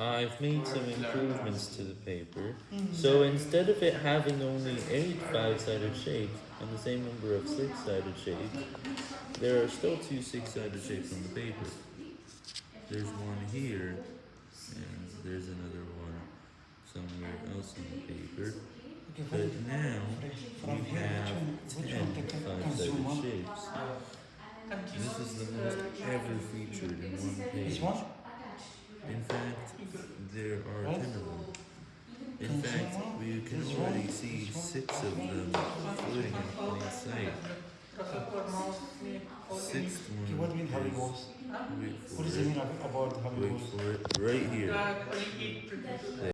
I've made some improvements to the paper. So instead of it having only eight five-sided shapes and the same number of six-sided shapes, there are still two six-sided shapes on the paper. There's one here, and there's another one somewhere else on the paper. But now we have which one, which ten one can, can five-sided shapes. This is the most ever featured in one page. There are What? ten of them. In Can fact, we can this already one? see six of them floating in plain sight. Sixth Okay, what mean Harry is, Balls? wait What does it it, mean about Harry wait for it, right here.